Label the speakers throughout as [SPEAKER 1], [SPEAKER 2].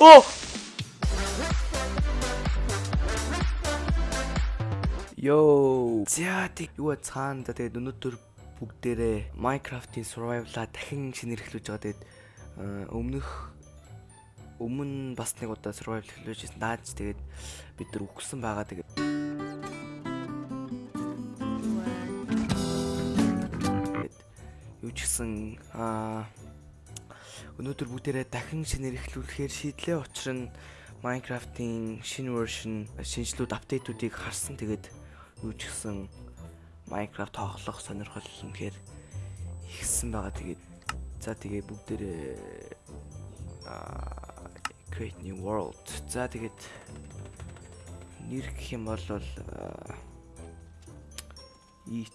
[SPEAKER 1] Оо! Йоо. За тэг юу цаана да тэгээд өнөөдөр бүгдээрээ Minecraft-ийн survival-а дахин шинэрхлүүлж байгаа. Тэгээд өмнөх өмнө бас нэг удаа survival эхлүүлж байсан. Нааж тэгээд бид нар үхсэн байгаа. Тэгээд юу ч гэсэн аа өнөөдөр бүгдээрээ дахин шинээр эхлүүлэхээр шийдлээ. Учир нь Minecraft-ийн шинэ version шинжлүүд апдейтуудыг харсан. Тэгээд юу ч гэсэн Minecraft тоглох сонирхол үнэхээр ихсэн байгаа. Тэгээд за тэгээ бүгдээрээ create new world. За тэгээд нэр гэх юм бол eat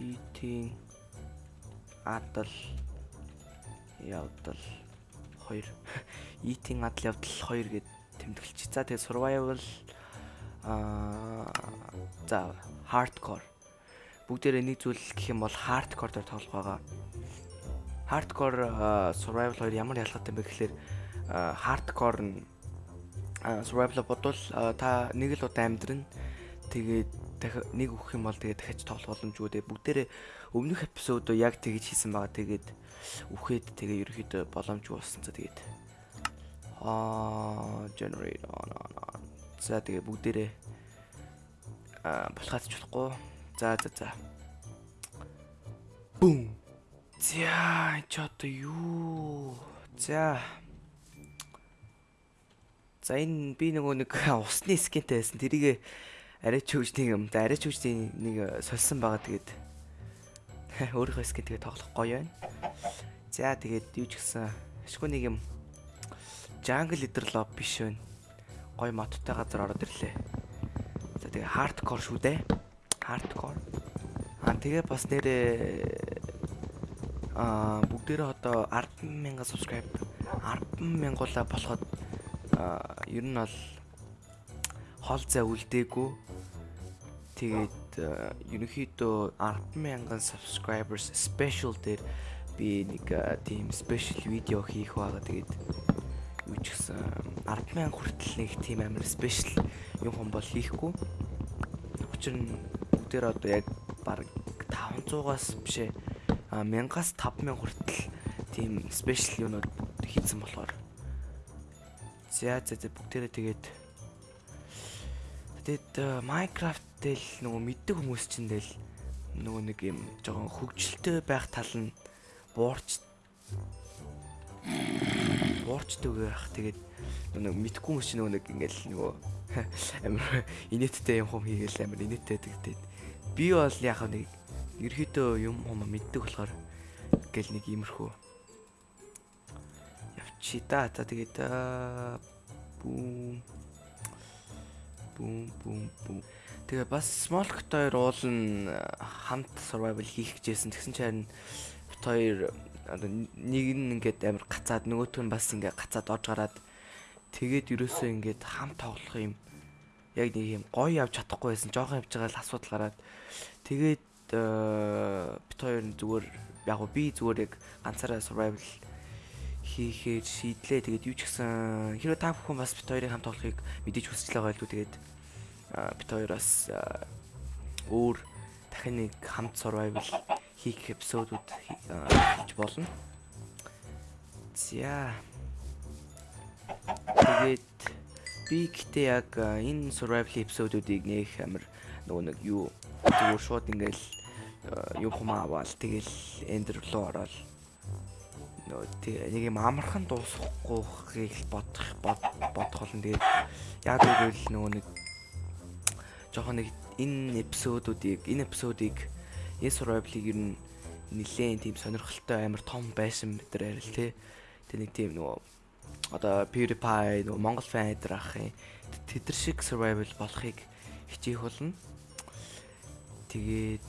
[SPEAKER 1] eating адал явдал 2 eating адал явдал 2 гэд тэмдэглэж. За тэгээ survival аа за hardcore бүгдээрээ нэг зүйл гэх юм бол hardcore дээр тоглох байгаа. Hardcore survival хоёр ямар ялгаатай бэ гэхээр hardcore нь survival бодвол та нэг л удаа амьдрын тэгээд дахиад нэг өгөх юм бол тэгээд дахиж тоглох боломжгүй дээ. Бүгдээрээ өмнөх эпизодоо яг тэгж хийсэн байгаа. Тэгээд үхээд тэгээ ерөөхдөө боломжгүй болсон. За тэгээд аа generate on on. За тэгээ бүгдээрээ аа болохаач болохгүй. За за за. Бум. За ч одоо юу? За. За энэ би нөгөө нэг усны скинтэй байсан. Тэрийг арай ч хөвжний юм. За арай ч хөвжний нэг сольсон байгаа тэгээд өөрийнхөө скин тэгээд тоглох гоё байна. За тэгээд юу ч гэсэн ашгүй нэг юм jungle leader lob биш вэ. Гой моттой газар ороод ирлээ. За тэгээ hardcore шүү дээ. Hardcore. Аа тэгээ бас нэрээ аа бүгдээрээ одоо 100000 subscribe 100000-уулаа болоход аа ер нь бол хол зай үлдээгүй. Тэгээд ерөнхийдөө 100000 subscribers special дээр би нэг тийм special видео хийх байгаа. Тэгээд юу ч гэсэн 100000 хүртэл нэг тийм амар спешиал юм хом бол хийхгүй. Учир нь бүгдээр одоо яг баг 500-аас бишээ 1000-аас 5000 хүртэл тийм спешиал юмнууд хийсэн болохоор за за бүгдээрээ тэгээд тэгээд Minecraft дээр нөгөө мэддэг хүмүүс чинь del нөгөө нэг юм жоохон хөгжилтэй байх тал нь буурч буурчдаг байх. Тэгээд нэг мэдхгүй хүмүүс чинь нэг ингээл нөгөө амар инээдтэй юм хум хийгээл амар инээдтэй гэдэг. Би бол яг нэг ерөөдөө юм хум мэддэг болохоор гэл нэг иймэрхүү явчи да. За тэгээд бүүм бүүм бүүм бүүм Тэгээ бас Smolk хоёр уулын хамт survival хийх гэжсэн. Тэгсэн чинь бит хоёр одоо нэг нь ингээд амар гацаад нөгөөтг нь бас ингээд гацаад орж гараад тэгээд ерөөсөө ингээд хам тоглох юм яг нэг юм гоё явж чадахгүй байсан. Жохон явж байгаа л асуудал гараад тэгээд бит хоёр зүгээр яг би зүгээр яг ганцаараа survival хийхээр шийдлээ. Тэгээд юу ч гэсэн хэрэв та бүхэн бас бит хоёрын хамт тоглохыг мэдээж хүсэж байгаа байлгүй тэгээд бит хоёроос өөр дахин нэг хамт survival хийх эпизодууд хийж болно. За. Тэгээд би гэхдээ яг энэ survival эпизодуудыг нэх амар нөгөө нэг юу зүгээр шууд ингээл юм хумаа аваад тэгэл эндер руу ороод нөгөө нэг юм амархан дуусахгүй бодох бодох болно. Тэгээд яг үгүй л нөгөө нэг жоохон нэг энэ эпизодуудыг энэ эпизодыг энэ survival-ыг ер нь нилээн тийм сонирхолтой амар том байсан нар арил те. Тэг нэг тийм нөгөө одоо PewDiePie нөгөө Монгол фан эдэр ах юм. Тэдэр шиг survival болохыг хичээх болно. Тэгээд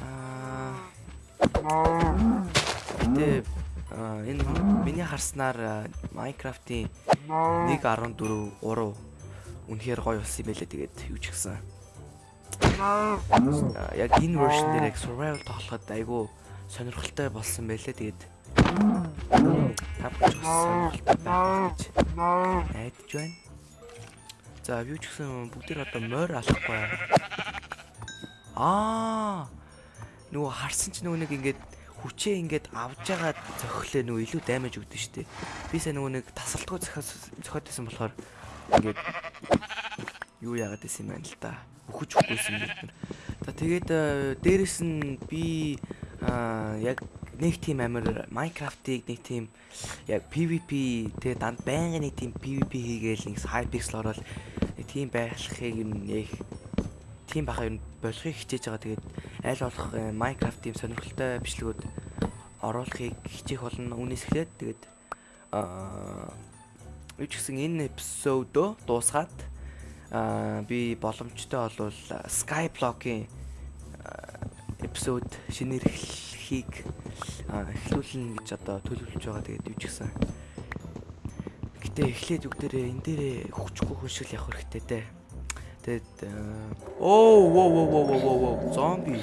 [SPEAKER 1] аа Тэ энэ миний харснаар Minecraft-ийн 1.14 3 үнэхээр гоё болсон юм байлээ тэгээд юу ч гэсэн яг энэ version дээр яг survival тоглоход айгүй сонирхолтой болсон байлээ. Тэгээд Тавч сонирхолтой байх гэж найдаж байна. За юу ч гэсэн бүгдээр одоо морь алахгүй. Аа. Нөгөө харсан ч нөгөө нэг ингээд хүчээ ингээд авж ягаад зөхлөө нөгөө илүү даймаж өгдөн штэ. Би сая нөгөө нэг тасалтгүй зөхиод байсан болохоор ингээд юу яагаад гэсэн юм байна л да. Өхөж өгөхгүйсэн юм. За тэгээд э, дээрэс нь би яг нэг тийм амир Minecraft-ыг нэг тийм яг PVP тэгээ данд байнгын нэг тийм PVP хийгээл нэг Hypixel ороод тийм байхлахыг нэг тийм бахаа юм болохыг хичээж байгаа. Тэгээд аль болох э, Minecraft тийм сонирхолтой бичлэгүүд оруулахыг хичээх болно. Үүнээс эхлээд тэгээд аа юу ч гэсэн энэ эпизодо дуусгаад аа би боломжтой болвол Skyblock-ийн эпизод шинээр эхлэхийг эхлүүлнэ гэж одоо төлөвлөж байгаа. Тэгээд юу ч гэсэн гэтээ эхлээд үг дээрээ энэ дээрээ хөвчгүй хүншил явах хэрэгтэй те. Тэгээд оо оо оо оо оо зомби.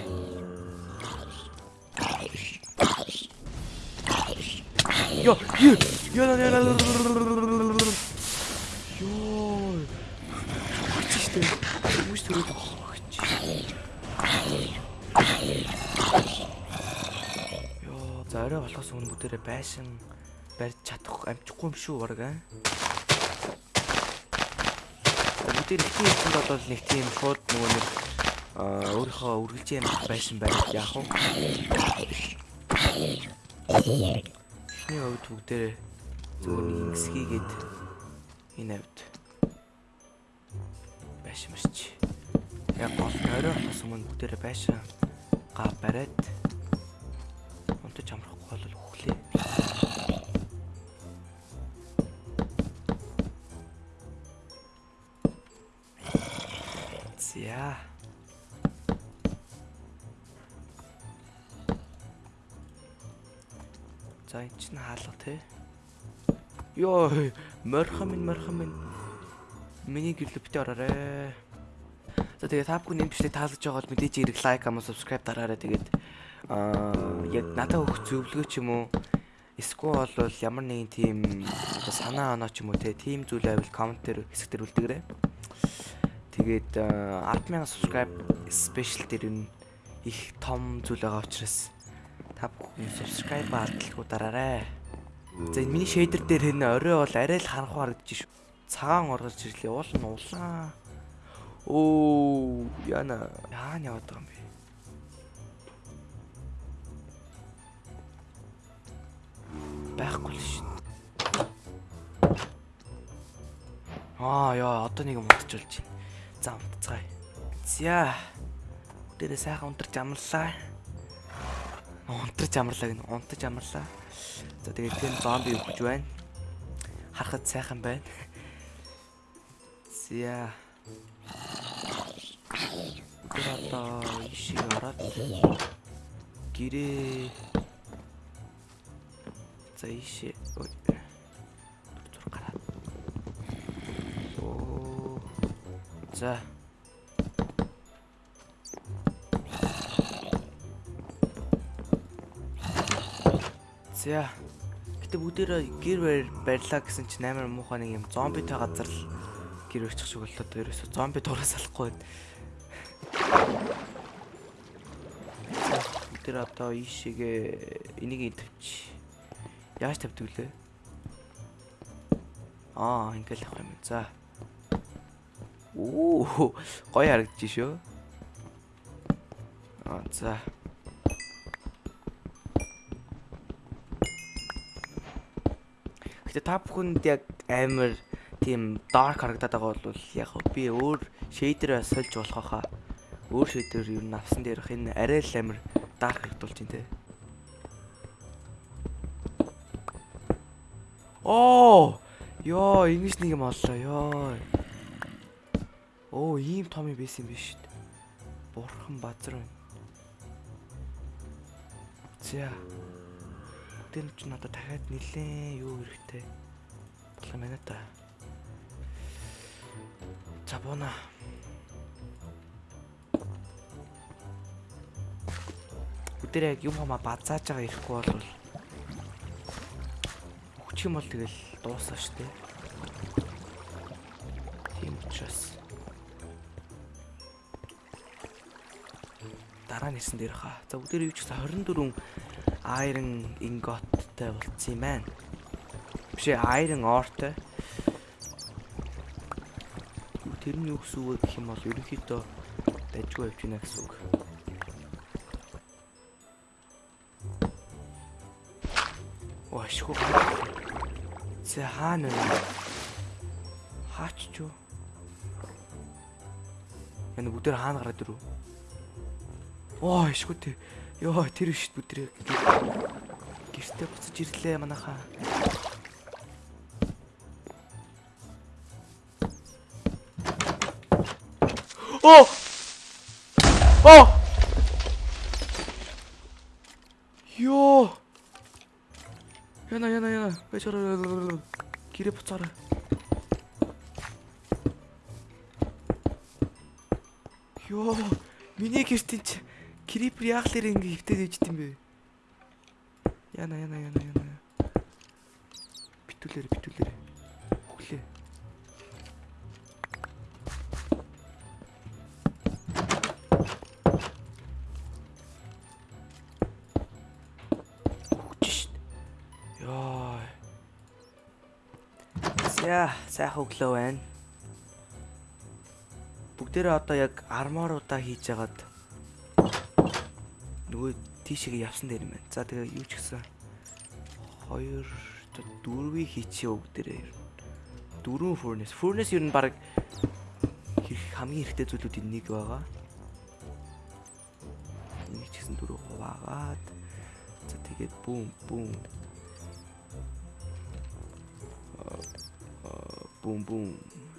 [SPEAKER 1] Йо, йо, йо, йо, йо. Йоо. Чиштэй. Үгүй төрөөд өгч. Йоо, за орой болохоос өмнө бүгдээрээ байшин барьж чадах амжихгүй юм шүү баг аа. Бүгдээр их юм бол нэг тийм шууд нөгөө нэг өөрийнхөө үргэлж юм байшин барьж яах вэ? Эхний хувьд бүгдээрээ зөвөр нэг хэсгийгээд энэ хувьд байшин барьчих. Яг гол орой болохоос өмнө бүгдээрээ байшин га бариад унтаж амрахгүй бол өглөө. За. За энэ чинь хаалга те. Йоо, морхон минь морхон минь. Миний гэрлөө битээ ороорой. За тэгээ та бүхэн энэ бичлэг таалагдж байгаа бол мэдээж хэрэг лайк ам subscribe дараарай тэгээд аа яг надад өгөх зөвлөгөө ч юм уу эсвэл бол ямар нэгэн тийм санаа оноо ч юм уу те тийм зүйл байвал коммент дээр хэсэг дээр үлдээгээрэй. Тэгээд 100000 subscribe special дээр нь их том зүйл байгаа учраас та бүхэн subscribe алдалгүй дараарай. За энэ миний shader дээр энэ орой бол арай л харанхуй харагдаж шүү. Цагаан оргож ирлээ. Уул нь улаан. Оо, яна яан яваад байгаа юм бэ? Байхгүй л шин. Аа яа, одоо нэг юм унтчихулж байна. За унтцгаая. За. Дээрээ сайхан унтарч амрлаа. Унтарч амрлаа гэнэ. Унтаж амрлаа. За тэгээд тийм зомби өгч байна. Харахад сайхан байна. За. Одоо ишиг ороод гэрээ за ишээ за За гэтээ бүгдээрээ гэр барьлаа гэсэн чинь амар муухай нэг юм зомбитой газар л гэр өрчих шиг боллоо ерөөсө зомби дураас алахгүй байна. Тэр одоо ийшээгээ энийг тавьчих. Яаж тавьдаг лээ? Аа, ингээл авах юм. За. Оо, гоё харагдаж шүү. Аа, за. Гэтэ та бүхэнд яг амар тийм dark харагдаад байгаа бол яг би өөр shader сольж болох хаа. Өөр shader юу навсан дээрх энэ арай л амир dark харагдуулж байна те. Оо! Йоо, ингэж нэг юм оллоо ёо. Оо, ийм том юм байсан юм биш дээ. Бурхан базар байна. За. Тэн ч надад дахиад нилээ юу хэрэгтэй. Болох юм байна та. За бууна. Бүгдээ яг юм хамаа базааж байгаа ирэхгүй бол өвчих юм бол тэгэл дуусаа штэ. Дараа нь ирсэн дээр хаа. За бүгдээр юу ч гэсэн 24 iron ingotтэй болцсон юм байна. Биш ээ iron ore-тэй. Тэр нь юу гэсэн үг гэх юм бол ерөнхийдөө дайггүй явж байна гэсэн үг. Вашгүй. Зэ хаана вэ? Хаач чуу? Энэ бүгдээр хаана гараад ирв? Оо, ишгүй тий. Йоо, тэр биш бүдрээ. Гэртээ буцаж ирлээ манайхаа. Оо! Оо! Йоо! Яна яна яна. Бачара гэрээ буцаарай. Йоо, миний гэртэн чи крипер яаглаар ингэ хөвтөд ээжт юм бэ? Яна яна яна яна. Битүүлэр битүүлэр. Хүлээ. За, сайхан өглөө байна. Бүгдээрээ одоо яг арморуудаа хийж агаад нөгөө тийшээ явсан дээр юм байна. За тэгээ юу ч гэсэн 2 4-ийг хийчихээ бүгдээрээ. Дөрвөн furnace. Furnace ер нь баг хамгийн хэрэгтэй зүйлүүдийн нэг байгаа. Энийг ч гэсэн дөрөв хуваагаад за тэгээд бүүм бүүм бүүм бүүм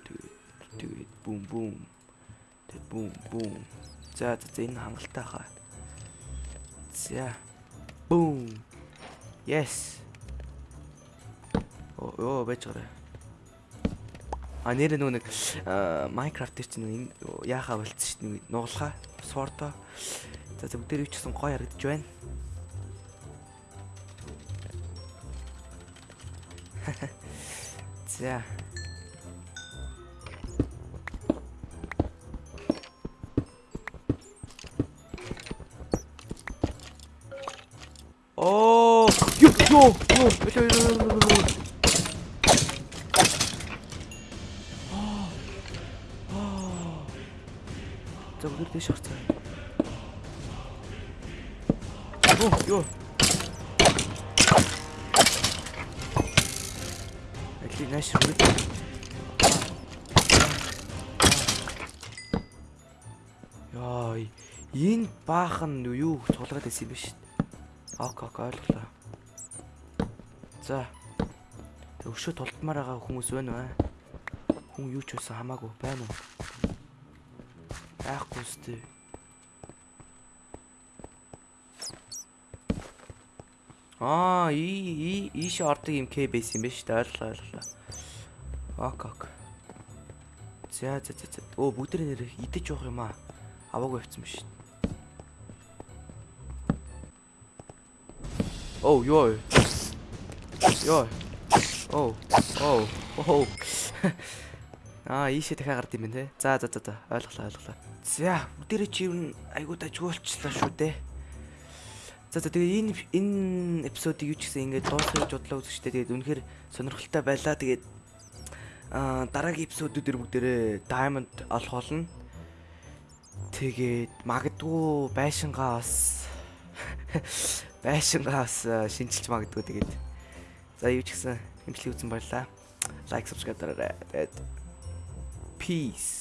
[SPEAKER 1] тэгээд тэгээд бүүм бүүм тэгээд бүүм бүүм за за энэ хангалттай хаа за бүүм yes оо оо бачаарай А нэр нөгөө нэг Minecraft дээр чинь яахаа болцсон шүү дээ нуглахаа сордо. За юу ч гэсэн гоё харагдаж байна. За. Оо, ёо ёо ёо. За бүгд дэш орцоо. Оо ёо. Али нааш үрд. Яа, энэ баахан юу цуглаад байсан юм шít. Ок ок ойлголоо. За. Тэг өшөө тултмаар байгаа хүмүүс байна уу? Хүн юу ч байсан хамаагүй байна уу? Айхгүй сте. Аа, и и ийш ордог юм К бейс юм биш үү? Ойлголоо, ойлголоо. Ок ок. За за за за. Оо бүгд нэр идэж явах юм аа. Аваагүй явцсан биш. Оо, ёо. Ёо. Оо. Оо. Оо. Аа, ийшээ дахиад гард юм байна те. За за за за. Ойлголоо, ойлголоо. За, бүгдээрээ чи юу айгуу дажгуулчлаа шүү дээ. За за тэгээ энэ энэ эпизодыг юу ч гэсэн ингээд дуусгаж бодлоо үзэжтэй. Тэгээд үнэхээр сонирхолтой байлаа. Тэгээд аа дараагийн эпизодууд дэр бүгдээрээ diamond олох болно. Тэгээд магадгүй байшингаа бас байшингаа бас шинжилж магадгүй тэгээд за юу ч гэсэн хэмжлэг үзэн баярлаа. Лайк, subscribe дараарай. Тэгээд peace